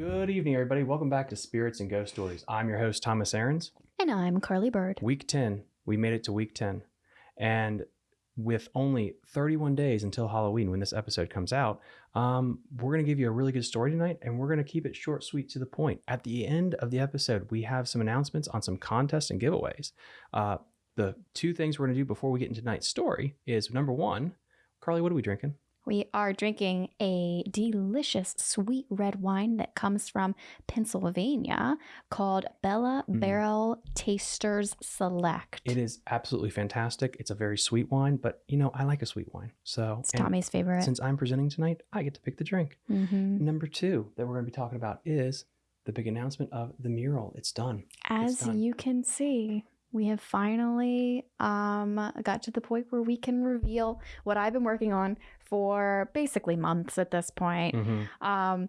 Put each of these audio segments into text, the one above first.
Good evening, everybody. Welcome back to Spirits and Ghost Stories. I'm your host, Thomas Aarons. And I'm Carly Bird. Week 10. We made it to week 10. And with only 31 days until Halloween when this episode comes out, um, we're going to give you a really good story tonight and we're going to keep it short, sweet, to the point. At the end of the episode, we have some announcements on some contests and giveaways. Uh, the two things we're going to do before we get into tonight's story is number one, Carly, what are we drinking? We are drinking a delicious sweet red wine that comes from Pennsylvania called Bella Mm. Barrel Tasters Select. It is absolutely fantastic. It's a very sweet wine, but you know, I like a sweet wine. So, It's Tommy's favorite. since I'm presenting tonight, I get to pick the drink. Mhm. Number two that we're going to be talking about is the big announcement of the mural. It's done. As done. you can see, we have finally um, got to the point where we can reveal what I've been working on for basically months at this point. Mm-hmm. Um,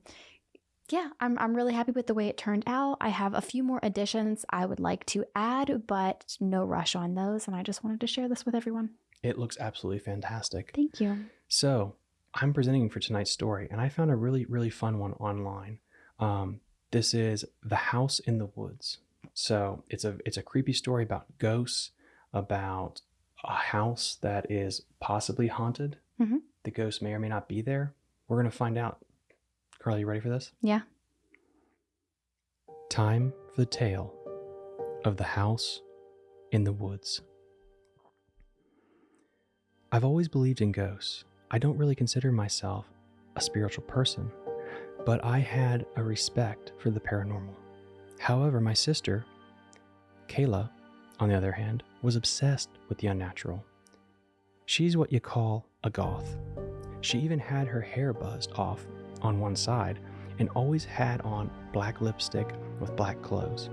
yeah, I'm, I'm really happy with the way it turned out. I have a few more additions I would like to add, but no rush on those. And I just wanted to share this with everyone. It looks absolutely fantastic. Thank you. So, I'm presenting for tonight's story, and I found a really, really fun one online. Um, this is The House in the Woods. So, it's a it's a creepy story about ghosts, about a house that is possibly haunted. Mhm. The ghost may or may not be there. We're going to find out. Carly, you ready for this? Yeah. Time for the tale of the house in the woods. I've always believed in ghosts. I don't really consider myself a spiritual person, but I had a respect for the paranormal. However, my sister, Kayla, on the other hand, was obsessed with the unnatural. She's what you call a goth. She even had her hair buzzed off on one side and always had on black lipstick with black clothes.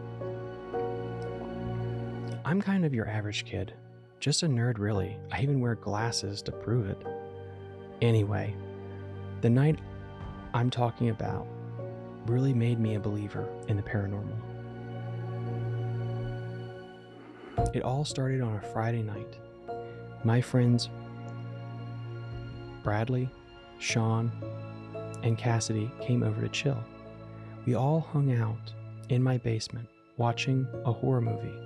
I'm kind of your average kid, just a nerd, really. I even wear glasses to prove it. Anyway, the night I'm talking about really made me a believer in the paranormal. It all started on a Friday night. My friends Bradley, Sean, and Cassidy came over to chill. We all hung out in my basement watching a horror movie,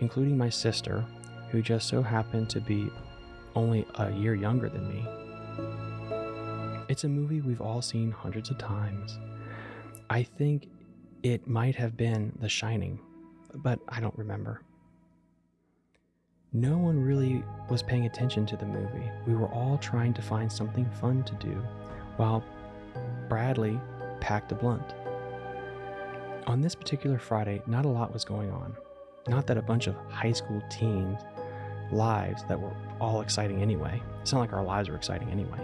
including my sister, who just so happened to be only a year younger than me. It's a movie we've all seen hundreds of times. I think it might have been The Shining, but I don't remember. No one really was paying attention to the movie. We were all trying to find something fun to do, while Bradley packed a blunt. On this particular Friday, not a lot was going on. Not that a bunch of high school teens' lives that were all exciting anyway. It's not like our lives were exciting anyway.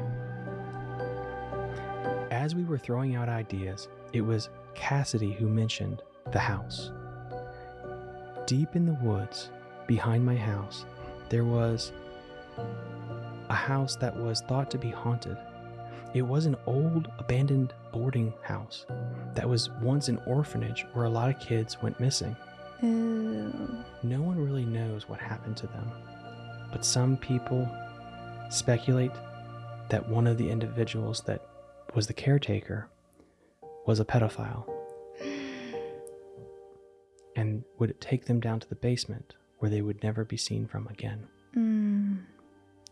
As we were throwing out ideas, it was Cassidy who mentioned the house. Deep in the woods, behind my house, there was a house that was thought to be haunted. It was an old, abandoned boarding house that was once an orphanage where a lot of kids went missing. Ooh. No one really knows what happened to them, but some people speculate that one of the individuals that was the caretaker was a pedophile and would take them down to the basement where they would never be seen from again. Mm.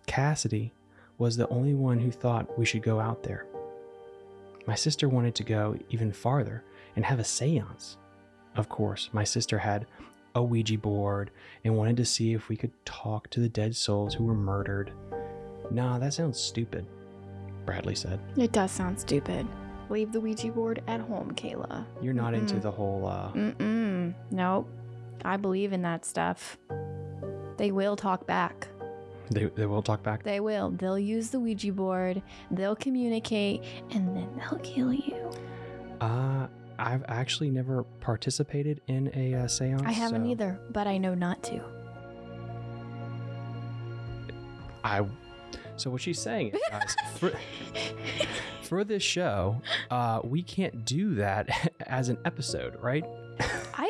Cassidy was the only one who thought we should go out there. My sister wanted to go even farther and have a seance. Of course, my sister had a Ouija board and wanted to see if we could talk to the dead souls who were murdered. Nah, that sounds stupid, Bradley said. It does sound stupid. Leave the Ouija board at home, Kayla. You're not into Mm-mm. the whole, uh, Mm-mm. Nope. I believe in that stuff. They will talk back. they, they will talk back. They will. They'll use the Ouija board, they'll communicate, and then they'll kill you. Uh, I've actually never participated in a uh, seance. I haven't so either, but I know not to. I. So what she's saying is, guys, for, for this show, uh, we can't do that as an episode, right?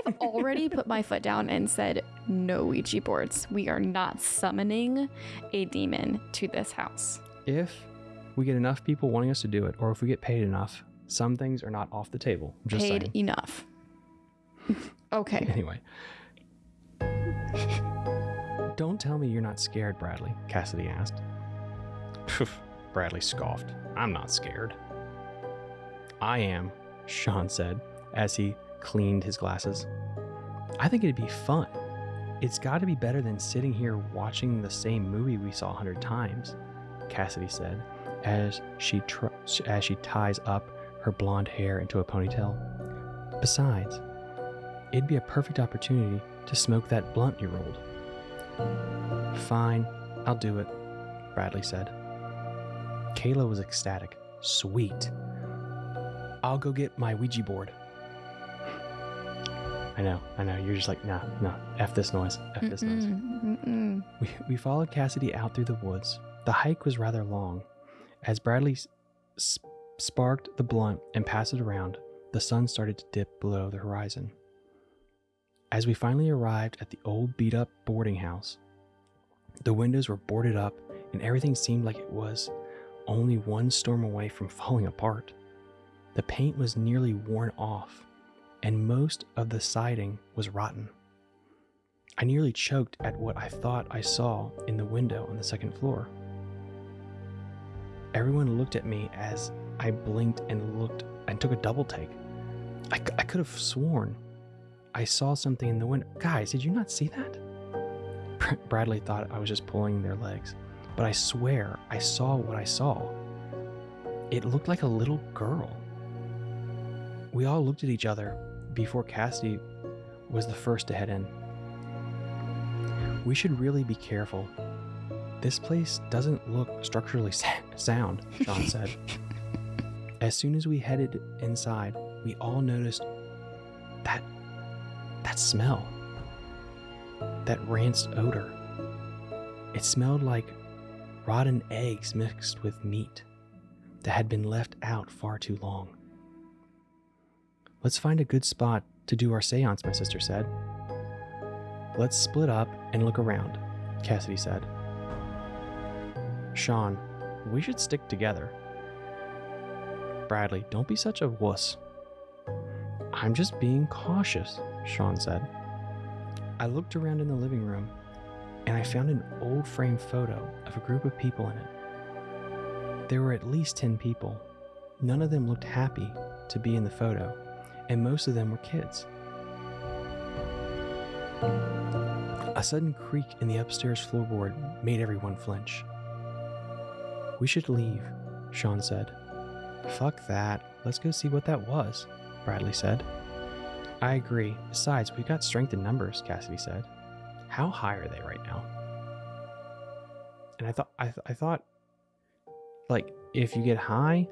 I've already put my foot down and said no Ouija boards. We are not summoning a demon to this house. If we get enough people wanting us to do it, or if we get paid enough, Some things are not off the table. I'm just Paid saying. enough. okay. Anyway. Don't tell me you're not scared, Bradley, Cassidy asked. Bradley scoffed. I'm not scared. I am, Sean said as he cleaned his glasses. I think it'd be fun. It's got to be better than sitting here watching the same movie we saw a hundred times, Cassidy said as she tr- as she ties up her blonde hair into a ponytail. Besides, it'd be a perfect opportunity to smoke that blunt you rolled. Fine, I'll do it, Bradley said. Kayla was ecstatic. Sweet. I'll go get my Ouija board. I know, I know. You're just like, nah, nah, F this noise, F this noise. Mm-mm, mm-mm. We, we followed Cassidy out through the woods. The hike was rather long. As Bradley s- s- sparked the blunt and passed it around, the sun started to dip below the horizon. As we finally arrived at the old beat up boarding house, the windows were boarded up and everything seemed like it was only one storm away from falling apart. The paint was nearly worn off, and most of the siding was rotten. I nearly choked at what I thought I saw in the window on the second floor. Everyone looked at me as I blinked and looked and took a double take. I, I could have sworn I saw something in the window. Guys, did you not see that? Bradley thought I was just pulling their legs, but I swear I saw what I saw. It looked like a little girl. We all looked at each other before Cassidy was the first to head in. We should really be careful. This place doesn't look structurally sa- sound, Sean said. as soon as we headed inside, we all noticed that that smell. That rancid odor. It smelled like rotten eggs mixed with meat that had been left out far too long. Let's find a good spot to do our seance, my sister said. Let's split up and look around, Cassidy said. Sean, we should stick together. Bradley, don't be such a wuss. I'm just being cautious, Sean said. I looked around in the living room and I found an old frame photo of a group of people in it. There were at least 10 people. None of them looked happy to be in the photo, and most of them were kids. A sudden creak in the upstairs floorboard made everyone flinch. We should leave, Sean said. Fuck that. Let's go see what that was, Bradley said. I agree. Besides, we've got strength in numbers, Cassidy said. How high are they right now? And I thought, I, th- I thought, like, if you get high,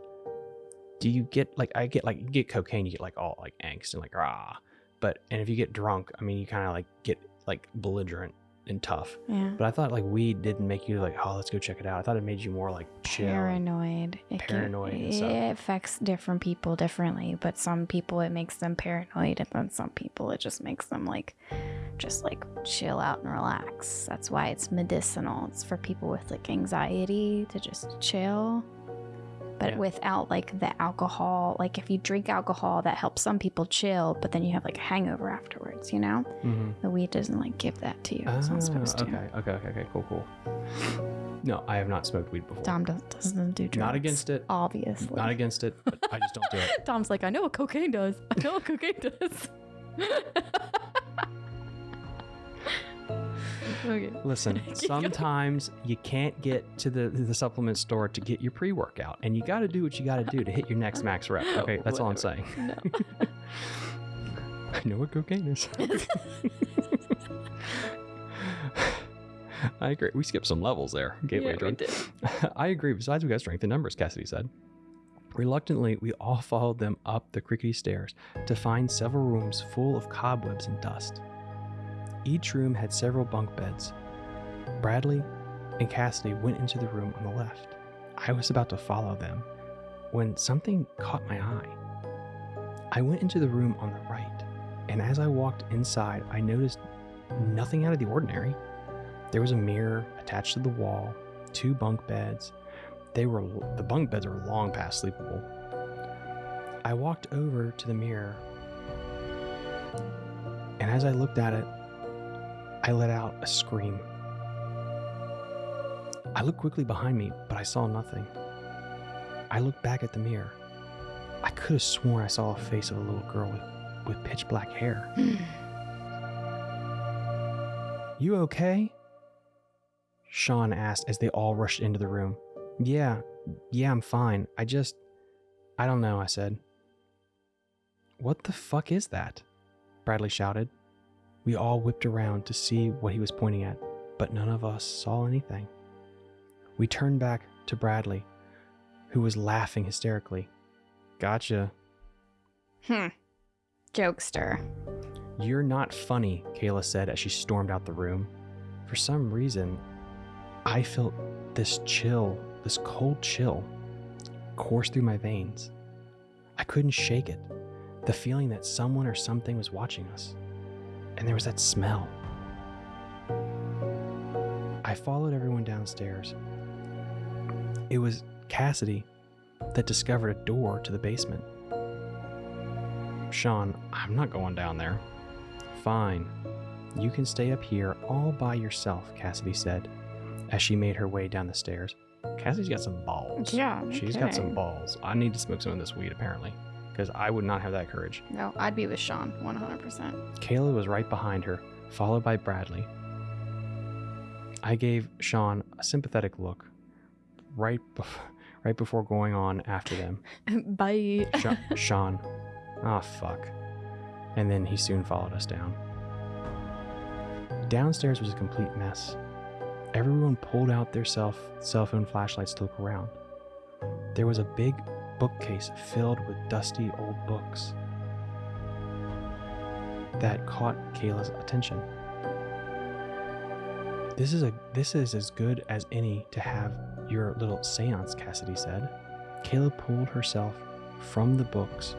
do you get like I get like you get cocaine, you get like all like angst and like rah. But and if you get drunk, I mean, you kind of like get like belligerent and tough. Yeah. But I thought like weed didn't make you like, oh, let's go check it out. I thought it made you more like chill. Paranoid. It can- Paranoid and stuff. It affects different people differently, but some people it makes them paranoid, and then some people it just makes them like, just like chill out and relax. That's why it's medicinal. It's for people with like anxiety to just chill. But Yeah. without like the alcohol, like if you drink alcohol, that helps some people chill, but then you have like a hangover afterwards, you know? Mhm. The weed doesn't like give that to you. It's Ah, not supposed to. okay, okay, okay, okay, cool, cool. No, I have not smoked weed before. Tom does, doesn't do drugs. Not against it. Obviously. Not against it, but I just don't do it. Tom's like, I know what cocaine does. I know what cocaine does. okay. Listen, sometimes you can't get to the the supplement store to get your pre workout, and you got to do what you got to do to hit your next max rep. Okay, that's all I'm saying. No. I know what cocaine is. I agree. We skipped some levels there. Gateway Yeah, drug. I agree. Besides, we got strength in numbers, Cassidy said. Reluctantly, we all followed them up the crickety stairs to find several rooms full of cobwebs and dust. Each room had several bunk beds. Bradley and Cassidy went into the room on the left. I was about to follow them when something caught my eye. I went into the room on the right, and as I walked inside, I noticed nothing out of the ordinary. There was a mirror attached to the wall, two bunk beds. They were the bunk beds were long past sleepable. I walked over to the mirror, and as I looked at it, I let out a scream. I looked quickly behind me, but I saw nothing. I looked back at the mirror. I could have sworn I saw a face of a little girl with, with pitch black hair. Hmm. You okay? Sean asked as they all rushed into the room. Yeah, yeah, I'm fine. I just. I don't know, I said. What the fuck is that? Bradley shouted. We all whipped around to see what he was pointing at, but none of us saw anything. We turned back to Bradley, who was laughing hysterically. Gotcha. Hmm. Jokester. You're not funny, Kayla said as she stormed out the room. For some reason, I felt this chill, this cold chill, course through my veins. I couldn't shake it. The feeling that someone or something was watching us. And there was that smell. I followed everyone downstairs. It was Cassidy that discovered a door to the basement. Sean, I'm not going down there. Fine. You can stay up here all by yourself, Cassidy said, as she made her way down the stairs. Cassidy's got some balls. Yeah. no She's got some balls. I need to smoke some of this weed, apparently, because I would not have that courage. No, I'd be with Sean 100%. Kayla was right behind her, followed by Bradley. I gave Sean a sympathetic look right, bef- right before going on after them. Bye. Sha- Sean. Ah, fuck. And then he soon followed us down. Downstairs was a complete mess. Everyone pulled out their self cell phone flashlights to look around. There was a big bookcase filled with dusty old books that caught Kayla's attention. This is a this is as good as any to have your little séance, Cassidy said. Kayla pulled herself from the books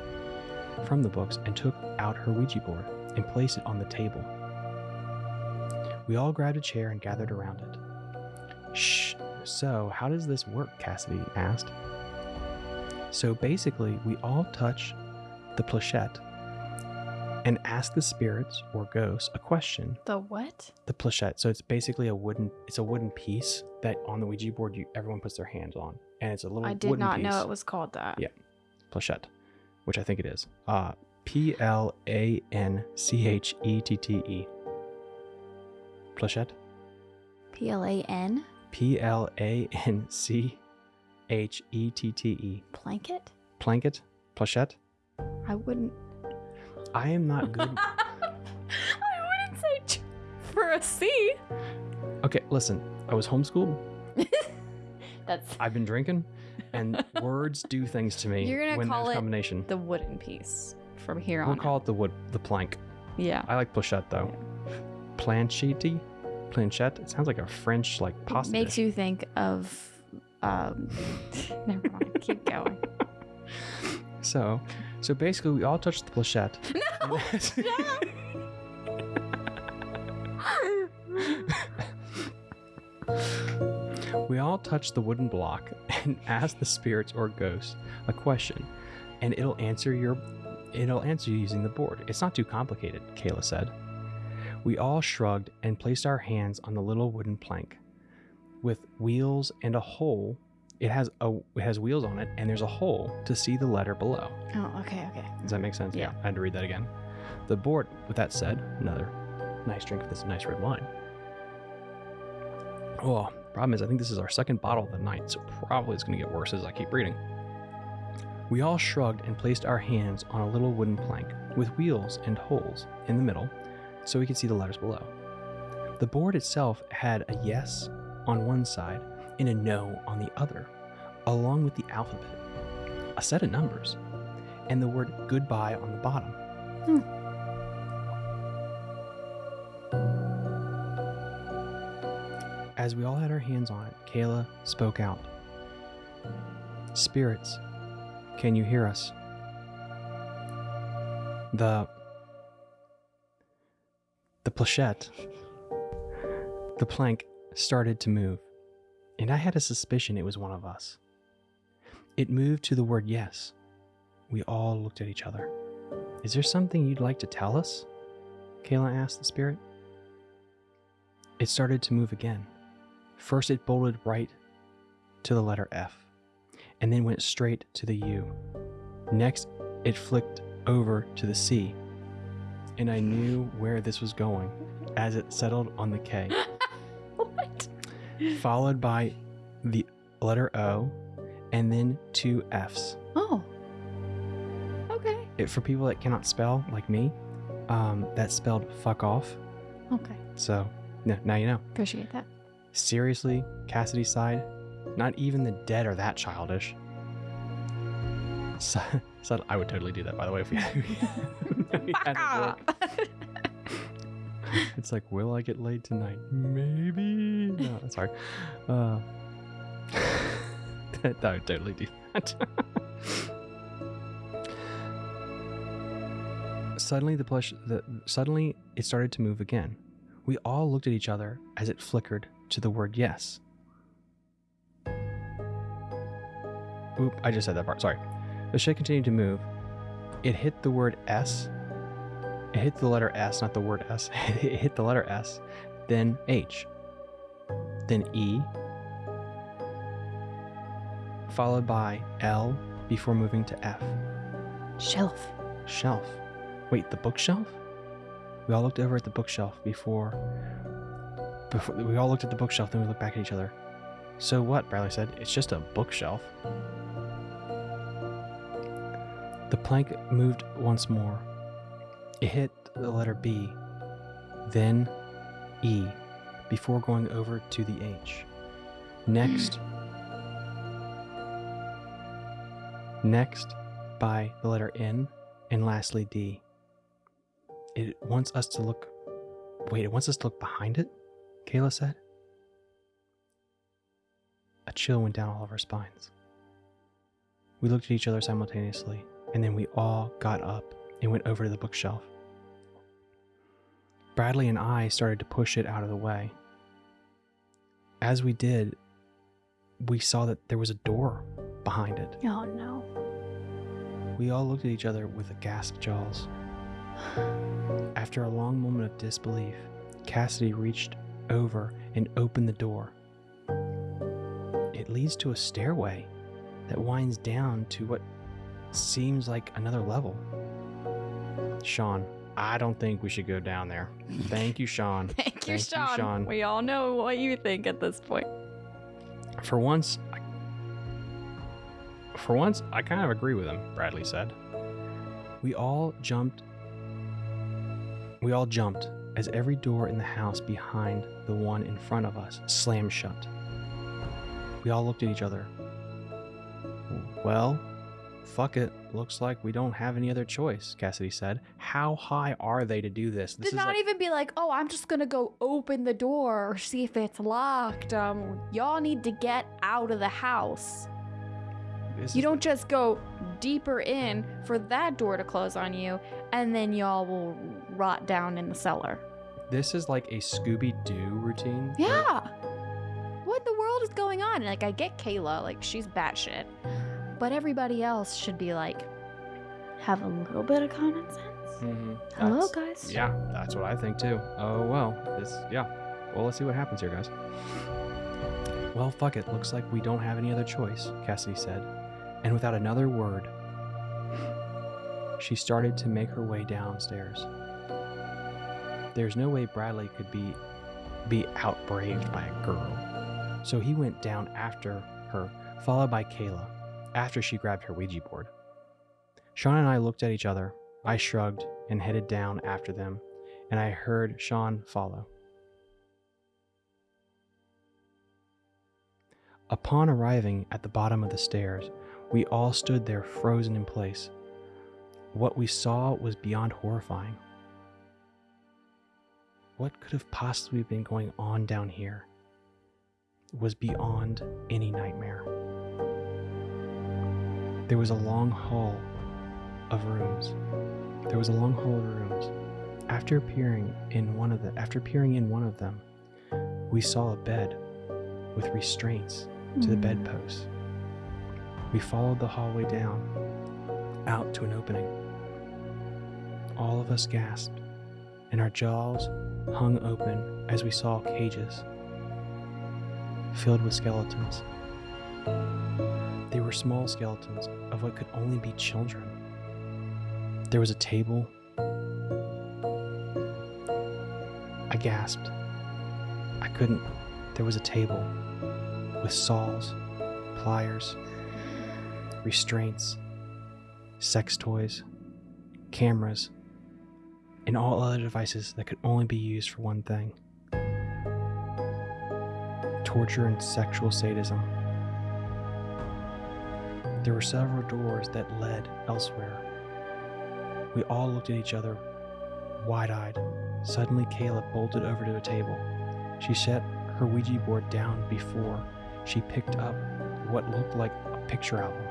from the books and took out her Ouija board and placed it on the table. We all grabbed a chair and gathered around it. Shh. So, how does this work? Cassidy asked. So basically, we all touch the planchette and ask the spirits or ghosts a question. The what? The planchette. So it's basically a wooden. It's a wooden piece that on the Ouija board you everyone puts their hands on, and it's a little. I did wooden not piece know it was called that. Yeah. planchette, which I think it is. Uh, P L A N C H E T T E. Planchette. P L A N? P L A N C H E T T E. Blanket? Planket. Planchette. I wouldn't. I am not good. I wouldn't say ch- for a C. okay, listen. I was homeschooled. That's I've been drinking, and words do things to me You're gonna when call there's it combination. the wooden piece from here on. We'll call it the wood, the plank. yeah. I like planchette though. Planchette. Planchette. It sounds like a French like pasta. Makes dish. you think of. Um, never mind. Keep going. So, so basically, we all touched the planchette. No. we all touched the wooden block and asked the spirits or ghosts a question, and it'll answer your, it'll answer you using the board. It's not too complicated, Kayla said. We all shrugged and placed our hands on the little wooden plank, with wheels and a hole. It has a it has wheels on it, and there's a hole to see the letter below. oh, okay, okay. Does that make sense? Yeah. I had to read that again. The board, with that said, another nice drink of this nice red wine. Oh, problem is, I think this is our second bottle of the night, so probably it's going to get worse as I keep reading. We all shrugged and placed our hands on a little wooden plank with wheels and holes in the middle so we could see the letters below. The board itself had a yes on one side and a no on the other, along with the alphabet, a set of numbers, and the word goodbye on the bottom. Hmm. As we all had our hands on it, Kayla spoke out Spirits, can you hear us? The. The planchette, the plank started to move, and I had a suspicion it was one of us. It moved to the word yes, we all looked at each other. Is there something you'd like to tell us? Kayla asked the spirit. It started to move again. First, it bolted right to the letter F, and then went straight to the U. Next, it flicked over to the C, and I knew where this was going as it settled on the K? followed by the letter O, and then two Fs. Oh. Okay. It, for people that cannot spell, like me, um, that spelled fuck off. Okay. So, n- now you know. Appreciate that. Seriously, Cassidy sighed. Not even the dead are that childish. So, so I would totally do that, by the way, if we, if we had. It's like, will I get laid tonight? Maybe. No, sorry. Uh, that, totally do that. suddenly, the plush. The suddenly it started to move again. We all looked at each other as it flickered to the word yes. Oop! I just said that part. Sorry. The shit continued to move. It hit the word S it hit the letter S, not the word S. it hit the letter S, then H, then E, followed by L before moving to F. Shelf. Shelf. Wait, the bookshelf? We all looked over at the bookshelf before. Before we all looked at the bookshelf, then we looked back at each other. So what? Bradley said. It's just a bookshelf. The plank moved once more. It hit the letter B, then E, before going over to the H. Next, next by the letter N, and lastly D. It wants us to look. Wait, it wants us to look behind it? Kayla said. A chill went down all of our spines. We looked at each other simultaneously, and then we all got up and went over to the bookshelf. Bradley and I started to push it out of the way. As we did, we saw that there was a door behind it. Oh no. We all looked at each other with aghast jaws. After a long moment of disbelief, Cassidy reached over and opened the door. It leads to a stairway that winds down to what seems like another level. Sean, I don't think we should go down there. Thank you, Sean. Thank you, Thank you, Sean. Sean. We all know what you think at this point. For once, I, for once, I kind of agree with him, Bradley said. We all jumped. We all jumped as every door in the house behind the one in front of us slammed shut. We all looked at each other. Well, fuck it. Looks like we don't have any other choice, Cassidy said. How high are they to do this? This Did not like, even be like, oh, I'm just gonna go open the door or see if it's locked. Um, y'all need to get out of the house. You is- don't just go deeper in for that door to close on you, and then y'all will rot down in the cellar. This is like a Scooby Doo routine. Yeah. What the world is going on? Like, I get Kayla, like, she's batshit. But everybody else should be like, have a little bit of common sense. Mhm. Hello, That's- guys. Yeah, that's what I think too. Oh well, this yeah. Well, let's see what happens here, guys. Well, fuck it. Looks like we don't have any other choice, Cassidy said, and without another word, she started to make her way downstairs. There's no way Bradley could be be outbraved by a girl, so he went down after her, followed by Kayla, after she grabbed her Ouija board. Sean and I looked at each other. I shrugged and headed down after them, and I heard Sean follow. Upon arriving at the bottom of the stairs, we all stood there frozen in place. What we saw was beyond horrifying. What could have possibly been going on down here was beyond any nightmare. There was a long hall of rooms. There was a long hall of rooms. After peering in one of the after peering in one of them, we saw a bed with restraints to the Mm. bedpost. We followed the hallway down. out to an opening. All of us gasped, and our jaws hung open as we saw cages filled with skeletons. They were small skeletons of what could only be children. There was a table. I gasped. I couldn't. There was a table with saws, pliers, restraints, sex toys, cameras, and all other devices that could only be used for one thing torture and sexual sadism. There were several doors that led elsewhere. We all looked at each other, wide eyed. Suddenly, Kayla bolted over to a table. She set her Ouija board down before she picked up what looked like a picture album.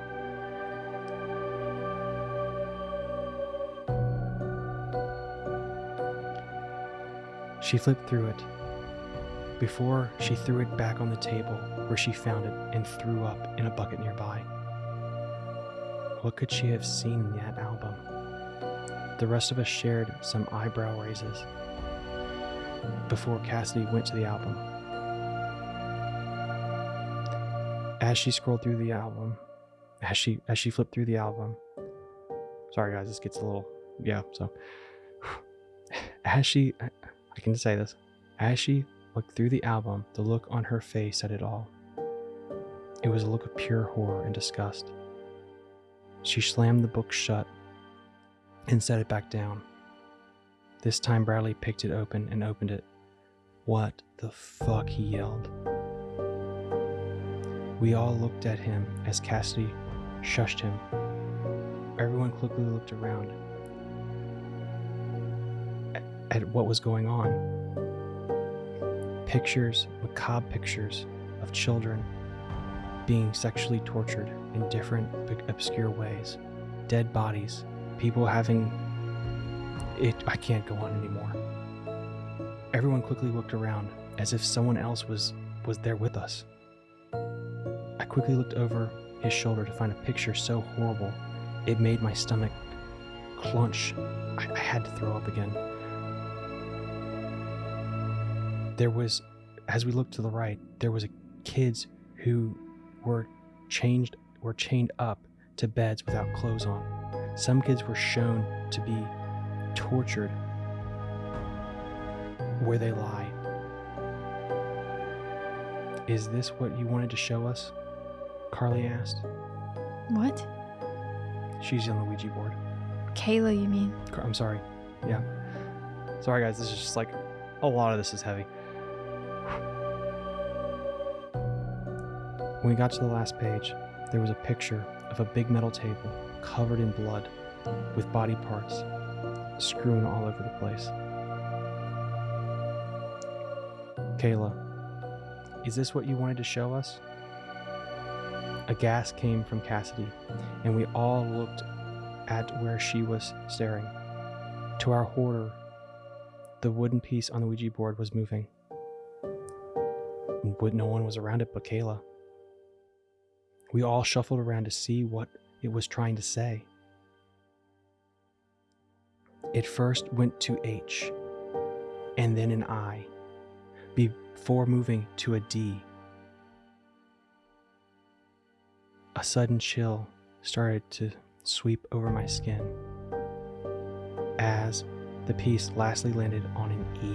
She flipped through it. Before she threw it back on the table where she found it and threw up in a bucket nearby. What could she have seen in that album? The rest of us shared some eyebrow raises before Cassidy went to the album. As she scrolled through the album, as she as she flipped through the album, sorry guys, this gets a little yeah. So as she, I can say this, as she looked through the album, the look on her face said it all. It was a look of pure horror and disgust. She slammed the book shut and set it back down. This time, Bradley picked it open and opened it. What the fuck? he yelled. We all looked at him as Cassidy shushed him. Everyone quickly looked around at what was going on. Pictures, macabre pictures of children being sexually tortured in different obscure ways, dead bodies, people having it. I can't go on anymore. Everyone quickly looked around as if someone else was was there with us. I quickly looked over his shoulder to find a picture so horrible it made my stomach clench. I, I had to throw up again. There was, as we looked to the right, there was a kids who were changed were chained up to beds without clothes on. Some kids were shown to be tortured where they lie. Is this what you wanted to show us? Carly asked. What? She's on the Ouija board. Kayla, you mean? I'm sorry. Yeah. Sorry, guys. This is just like a lot of this is heavy. When we got to the last page, there was a picture of a big metal table covered in blood with body parts strewn all over the place. Kayla, is this what you wanted to show us? A gasp came from Cassidy, and we all looked at where she was staring. To our horror, the wooden piece on the Ouija board was moving. But no one was around it but Kayla. We all shuffled around to see what it was trying to say. It first went to H, and then an I, before moving to a D. A sudden chill started to sweep over my skin as the piece lastly landed on an E.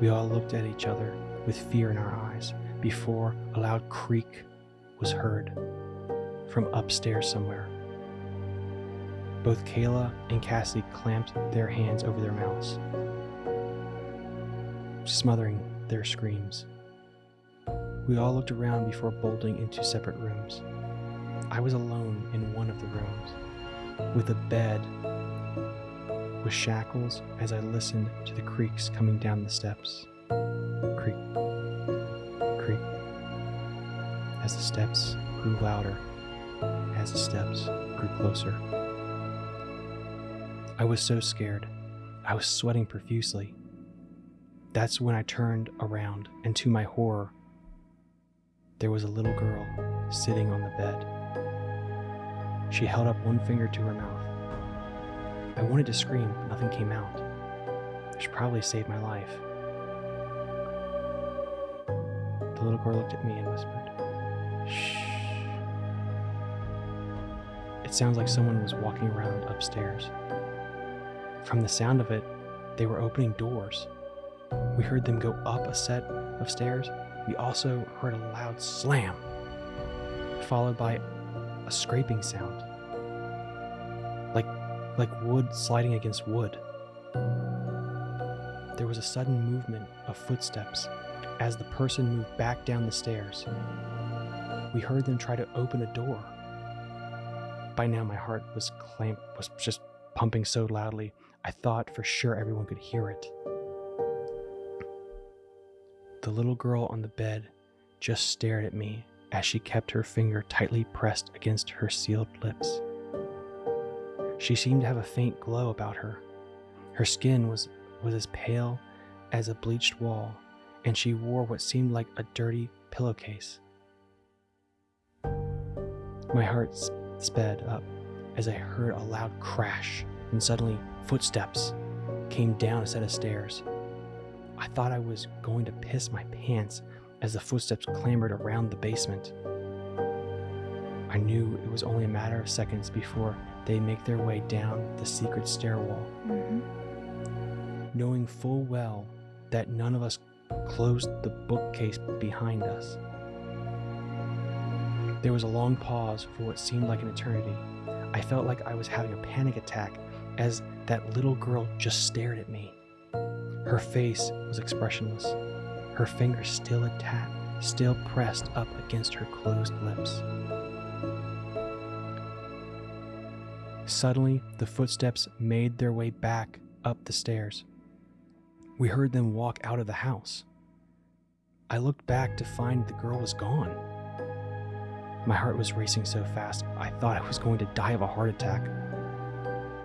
We all looked at each other with fear in our eyes before a loud creak was heard from upstairs somewhere. Both Kayla and Cassidy clamped their hands over their mouths, smothering their screams. We all looked around before bolting into separate rooms. I was alone in one of the rooms, with a bed with shackles as I listened to the creaks coming down the steps. Creak, as the steps grew louder, as the steps grew closer. I was so scared. I was sweating profusely. That's when I turned around, and to my horror, there was a little girl sitting on the bed. She held up one finger to her mouth. I wanted to scream, but nothing came out. She probably saved my life. The little girl looked at me and whispered, It sounds like someone was walking around upstairs. From the sound of it, they were opening doors. We heard them go up a set of stairs. We also heard a loud slam, followed by a scraping sound, like like wood sliding against wood. There was a sudden movement of footsteps as the person moved back down the stairs. We heard them try to open a door. By now, my heart was clamp was just pumping so loudly. I thought for sure everyone could hear it. The little girl on the bed just stared at me as she kept her finger tightly pressed against her sealed lips. She seemed to have a faint glow about her. Her skin was, was as pale as a bleached wall, and she wore what seemed like a dirty pillowcase. My heart sped up as I heard a loud crash, and suddenly footsteps came down a set of stairs. I thought I was going to piss my pants as the footsteps clambered around the basement. I knew it was only a matter of seconds before they'd make their way down the secret stairwell, hmm knowing full well that none of us closed the bookcase behind us. There was a long pause for what seemed like an eternity. I felt like I was having a panic attack as that little girl just stared at me. Her face was expressionless, her fingers still attached, still pressed up against her closed lips. Suddenly, the footsteps made their way back up the stairs. We heard them walk out of the house. I looked back to find the girl was gone. My heart was racing so fast, I thought I was going to die of a heart attack.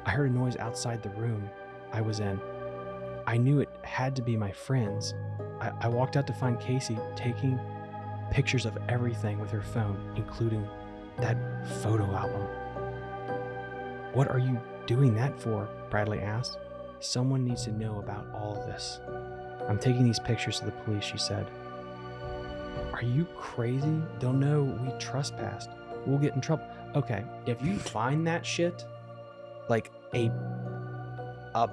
I heard a noise outside the room I was in. I knew it had to be my friends. I, I walked out to find Casey taking pictures of everything with her phone, including that photo album. What are you doing that for? Bradley asked. Someone needs to know about all of this. I'm taking these pictures to the police, she said. Are you crazy? They'll know we trespassed. We'll get in trouble. Okay, if you find that shit, like a a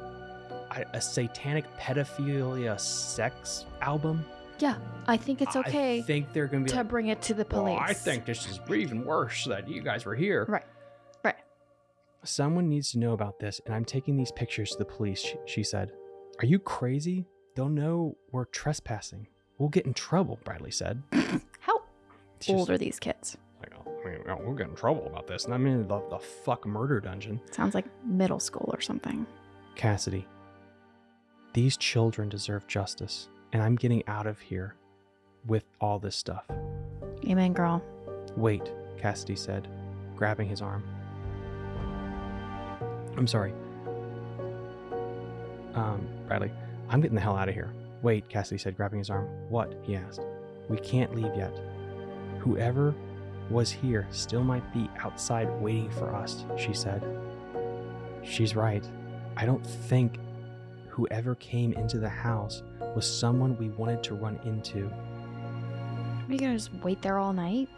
a, satanic pedophilia sex album, Yeah, I think it's okay. I think they're gonna be to like, bring it to the "Well, police. I think this is even worse that you guys were here. Right. Right. Someone needs to know about this, and I'm taking these pictures to the police, she, she said. Are you crazy? They'll know we're trespassing. We'll get in trouble, Bradley said. How It's just old are these kids? like, I mean, oh, we'll get in trouble about this. And I'm in the, the fuck murder dungeon. Sounds like middle school or something. Cassidy, these children deserve justice, and I'm getting out of here with all this stuff. Amen, girl. Wait, Cassidy said, grabbing his arm. I'm sorry. Um, Bradley, I'm getting the hell out of here. Wait, Cassidy said, grabbing his arm. What? he asked. We can't leave yet. Whoever was here still might be outside waiting for us, she said. She's right. I don't think whoever came into the house was someone we wanted to run into. Are you gonna just wait there all night?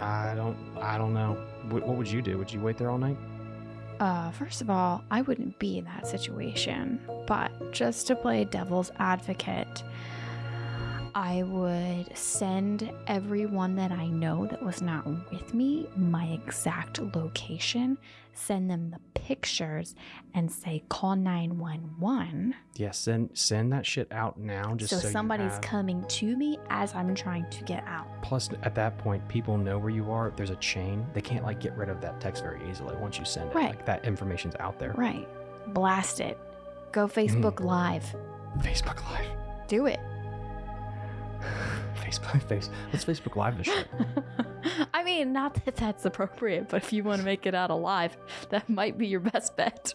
I don't. I don't know. What, what would you do? Would you wait there all night? Uh, first of all, I wouldn't be in that situation, but just to play devil's advocate, I would send everyone that I know that was not with me my exact location, send them the pictures, and say call 911 Yeah. Send send that shit out now. Just so, so, somebody's have- coming to me as I'm trying to get out. Plus, at that point, people know where you are. There's a chain. They can't like get rid of that text very easily once you send it. Right. Like that information's out there. Right. Blast it. Go Facebook mm. Live. Facebook Live. Do it. Facebook face. Let's Facebook Live this shit. I mean, not that that's appropriate, but if you want to make it out alive, that might be your best bet.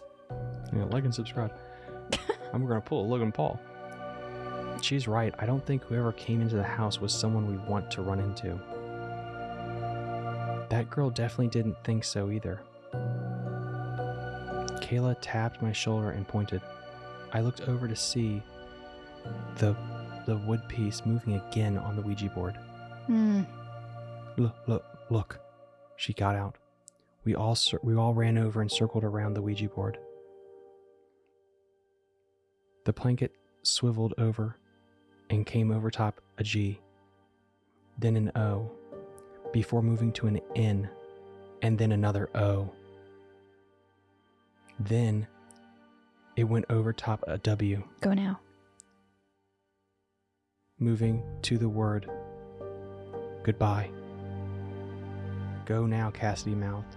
Yeah, like and subscribe. we're gonna pull a Logan Paul. She's right. I don't think whoever came into the house was someone we want to run into. That girl definitely didn't think so either. Kayla tapped my shoulder and pointed. I looked over to see the the wood piece moving again on the Ouija board. Hmm. Look, look, look. She got out. We all we all ran over and circled around the Ouija board. The blanket swiveled over and came over top a G, then an O, before moving to an N, and then another O. Then it went over top a W, Go now. Moving to the word goodbye. Go now, Cassidy mouthed.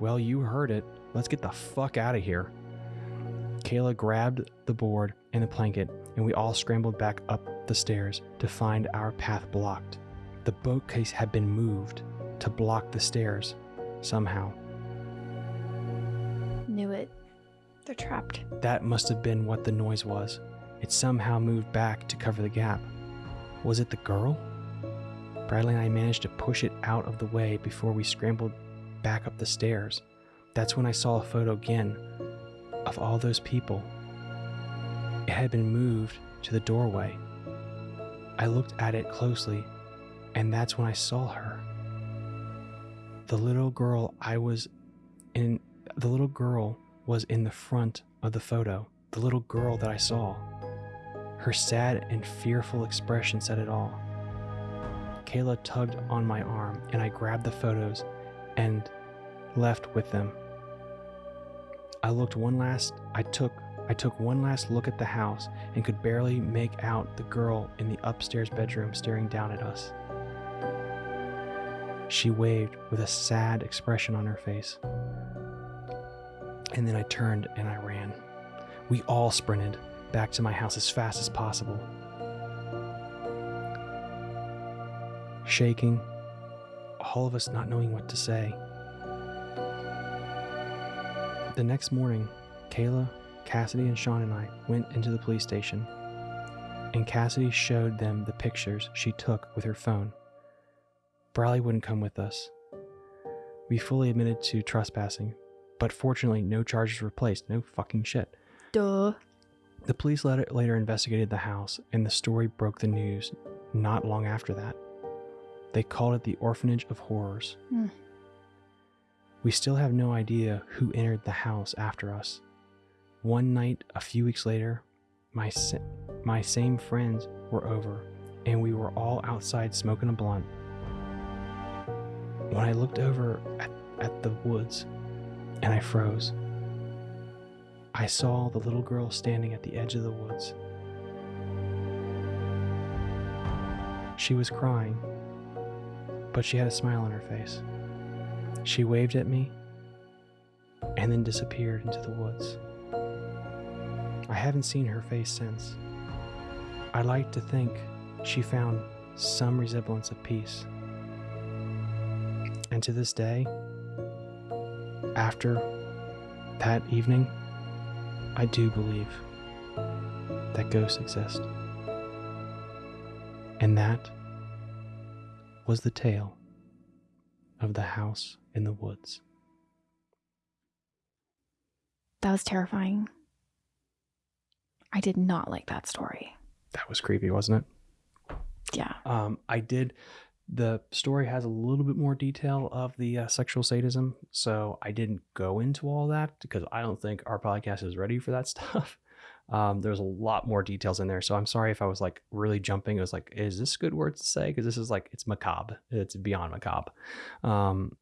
Well, you heard it. Let's get the fuck out of here. Kayla grabbed the board and the blanket, and we all scrambled back up the stairs to find our path blocked. The boatcase had been moved to block the stairs somehow. Knew it. They're trapped. That must have been what the noise was. It somehow moved back to cover the gap. Was it the girl? Bradley and I managed to push it out of the way before we scrambled back up the stairs. That's when I saw a photo again of all those people. It had been moved to the doorway. I looked at it closely, and that's when I saw her. The little girl I was in, the little girl was in the front of the photo, the little girl that I saw. Her sad and fearful expression said it all. Kayla tugged on my arm, and I grabbed the photos and left with them. I looked one last I took I took one last look at the house and could barely make out the girl in the upstairs bedroom staring down at us. She waved with a sad expression on her face. And then I turned and I ran. We all sprinted back to my house as fast as possible. Shaking, all of us not knowing what to say. The next morning, Kayla, Cassidy, and Sean and I went into the police station, and Cassidy showed them the pictures she took with her phone. Bradley wouldn't come with us. We fully admitted to trespassing, but fortunately, no charges were placed. No fucking shit. Duh. The police later, later investigated the house, and the story broke the news not long after that. They called it the Orphanage of Horrors. Hmm. We still have no idea who entered the house after us. One night, a few weeks later, my, sa- my same friends were over, and we were all outside smoking a blunt. When I looked over at, at the woods, and I froze, I saw the little girl standing at the edge of the woods. She was crying, but she had a smile on her face. She waved at me and then disappeared into the woods. I haven't seen her face since. I like to think she found some resemblance of peace. And to this day, after that evening, I do believe that ghosts exist. And that was the tale of the house in the woods. That was terrifying. I did not like that story. That was creepy, wasn't it? Yeah. Um, I did. The story has a little bit more detail of the uh, sexual sadism, so I didn't go into all that because I don't think our podcast is ready for that stuff. Um, there's a lot more details in there, so I'm sorry if I was like really jumping. It was like, is this good words to say? Because this is like it's macabre. It's beyond macabre. Um,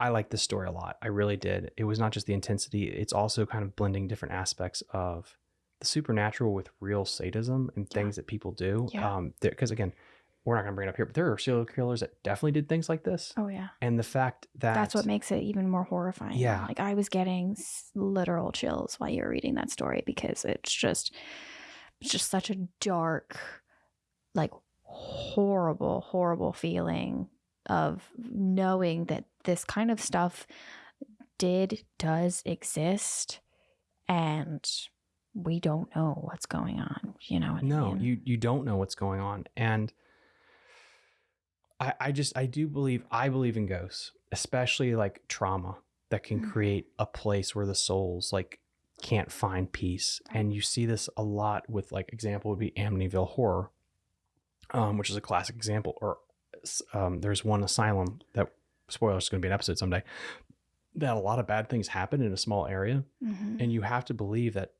I like this story a lot. I really did. It was not just the intensity; it's also kind of blending different aspects of the supernatural with real sadism and Yeah. things that people do. Yeah. Um, because again, we're not going to bring it up here, but there are serial killers that definitely did things like this. Oh yeah. And the fact that That's what makes it even more horrifying. Yeah. Like I was getting literal chills while you were reading that story because it's just it's just such a dark like horrible horrible feeling of knowing that this kind of stuff did does exist and we don't know what's going on, you know. what I no, mean? you you don't know what's going on, and I I just I do believe I believe in ghosts, especially like trauma. that can Mm. create a place where the souls like can't find peace. And you see this a lot with like example would be Amityville Horror, um, which is a classic example. Or um, there's one asylum that spoilers is going to be an episode someday that a lot of bad things happen in a small area, Mhm. and you have to believe that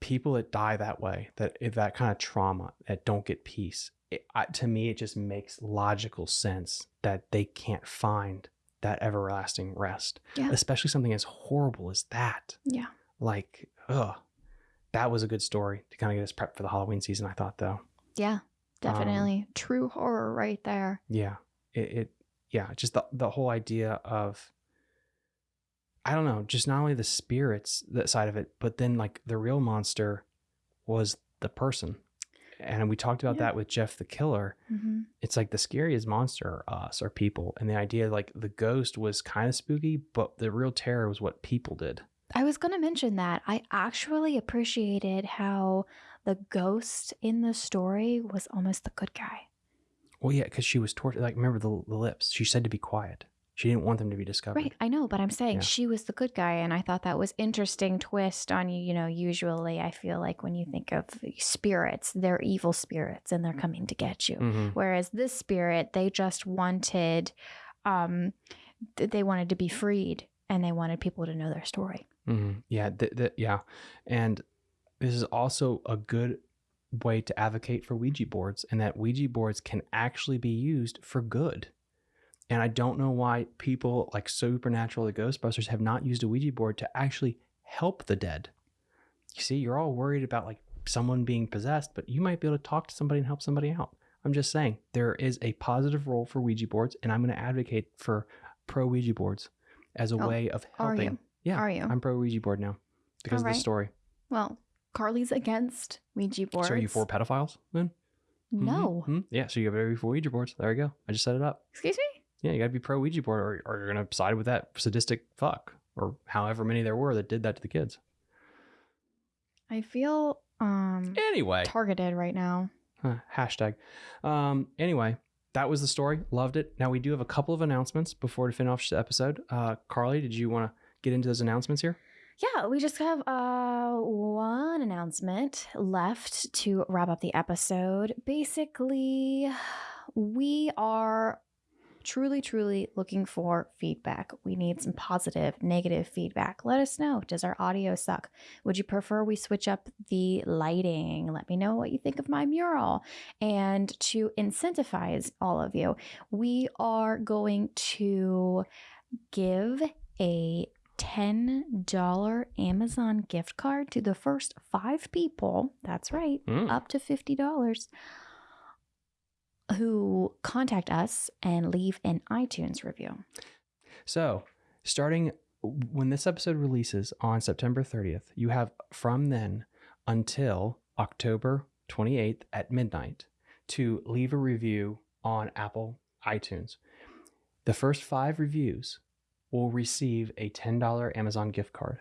people that die that way, that that kind of trauma, that don't get peace, it, I, to me, it just makes logical sense that they can't find that everlasting rest, Yeah. especially something as horrible as that. Yeah. Like, ugh, that was a good story to kind of get us prepped for the Halloween season. I thought, though, Yeah. Um, Definitely. True horror right there. yeah, it, it yeah, just the the whole idea of I don't know, just not only the spirits that side of it, but then like the real monster was the person. And we talked about Yeah. that with Jeff the Killer. hmm It's like the scariest monster are us or people. And the idea like the ghost was kind of spooky, but the real terror was what people did. I was going to mention that. I actually appreciated how the ghost in the story was almost the good guy. Well, yeah, because she was tortured. Like, remember the, the lips? She said to be quiet. She didn't want them to be discovered. Right, I know, but I'm saying Yeah. she was the good guy, and I thought that was interesting twist on you. You know, usually I feel like when you think of spirits, they're evil spirits and they're coming to get you. hmm Whereas this spirit, they just wanted, um, th- they wanted to be freed and they wanted people to know their story. hmm Yeah, th- th- yeah, and this is also a good way to advocate for Ouija boards, and that Ouija boards can actually be used for good. And I don't know why people like Supernatural, the Ghostbusters, have not used a Ouija board to actually help the dead. You see, you're all worried about like someone being possessed, but you might be able to talk to somebody and help somebody out. I'm just saying there is a positive role for Ouija boards, and I'm going to advocate for pro Ouija boards as a Oh, way of helping. are you? Yeah, Are you? I'm pro Ouija board now because of Alright. the story. Well, Carly's against Ouija boards. So are you for pedophiles then? Mhm, No. mhm. Yeah, so you gotta be for Ouija boards. There you go. I just set it up. Excuse me? Yeah, you gotta be pro Ouija board or, or you're gonna side with that sadistic fuck or however many there were that did that to the kids. I feel um Anyway, targeted right now. Huh, hashtag. Um, anyway, that was the story. Loved it. Now we do have a couple of announcements before to finish off the episode. Uh, Carly, did you want to get into those announcements here? Yeah, we just have uh one announcement left to wrap up the episode. Basically, we are truly truly looking for feedback. We need some positive, negative feedback. Let us know. Does our audio suck? Would you prefer we switch up the lighting? Let me know what you think of my mural. And to incentivize all of you, we are going to give a $10 Amazon gift card to the first five people. That's right, Mm. up to $50 who contact us and leave an iTunes review. So, starting when this episode releases on September 30th, you have from then until October 28th at midnight to leave a review on Apple iTunes. The first five reviews will receive a $10 Amazon gift card.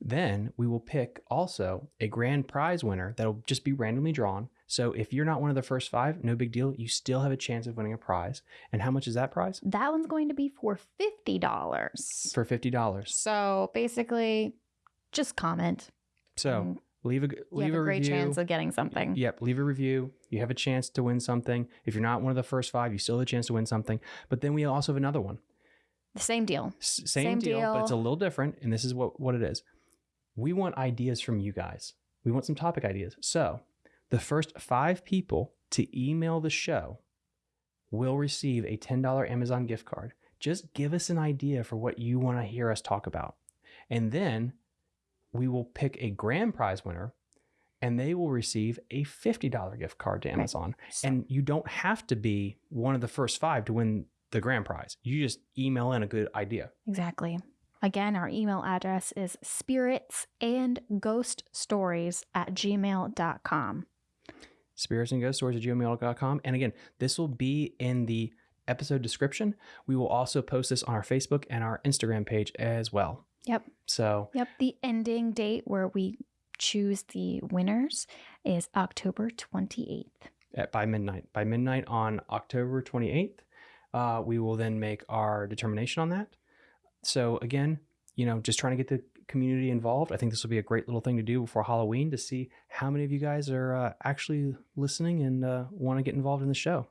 Then we will pick also a grand prize winner that'll just be randomly drawn. So if you're not one of the first five, no big deal. You still have a chance of winning a prize. And how much is that prize? That one's going to be for $50. For $50. So basically, just comment. So mm. leave a you leave have a, a, great review. chance of getting something. Yep, leave a review. You have a chance to win something. If you're not one of the first five, you still have a chance to win something. But then we also have another one. The same deal. S- same, Same deal, but it's a little different. And this is what what it is. We want ideas from you guys. We want some topic ideas. So the first five people to email the show will receive a $10 Amazon gift card. Just give us an idea for what you want to hear us talk about. And then we will pick a grand prize winner and they will receive a $50 gift card to Right. Amazon. So- And you don't have to be one of the first five to win the grand prize. You just email in a good idea. Exactly. Again, our email address is spirits and ghost stories at gmail.com. spirits and ghost stories at gmail.com. And again, this will be in the episode description. We will also post this on our Facebook and our Instagram page as well. Yep. So Yep. The ending date where we choose the winners is October 28th. at, by midnight, by midnight on October 28th, uh, we will then make our determination on that. so again, you know, just trying to get the community involved. I think this will be a great little thing to do before Halloween to see how many of you guys are uh, actually listening and uh, want to get involved in the show.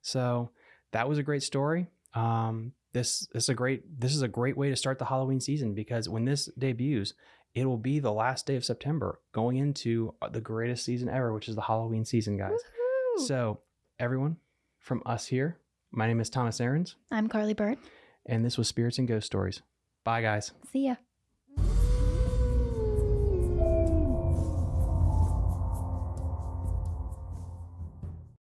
So that was a great story. Um, this, this is a great this is a great way to start the Halloween season because when this debuts, it will be the last day of September, going into uh, the greatest season ever, which is the Halloween season, guys. Woohoo! So everyone, from us here, my name is Thomas Aarons, I'm Carly Bird. and this was Spirits and Ghost Stories. Bye, guys. See ya.